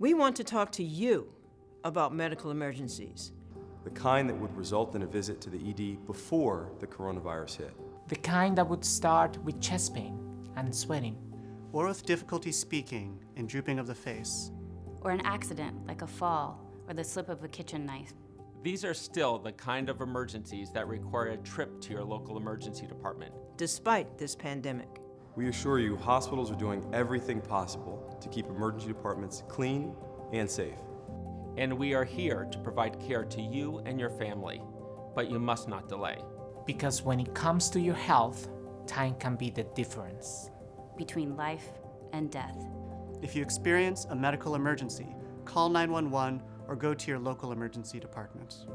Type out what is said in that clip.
We want to talk to you about medical emergencies. The kind that would result in a visit to the ED before the coronavirus hit. The kind that would start with chest pain and sweating. or with difficulty speaking and drooping of the face. or an accident like a fall or the slip of a kitchen knife. These are still the kind of emergencies that require a trip to your local emergency department. despite this pandemic. We assure you hospitals are doing everything possible to keep emergency departments clean and safe. And we are here to provide care to you and your family, but you must not delay. Because when it comes to your health, time can be the difference. between life and death. If you experience a medical emergency, call 911 or go to your local emergency department.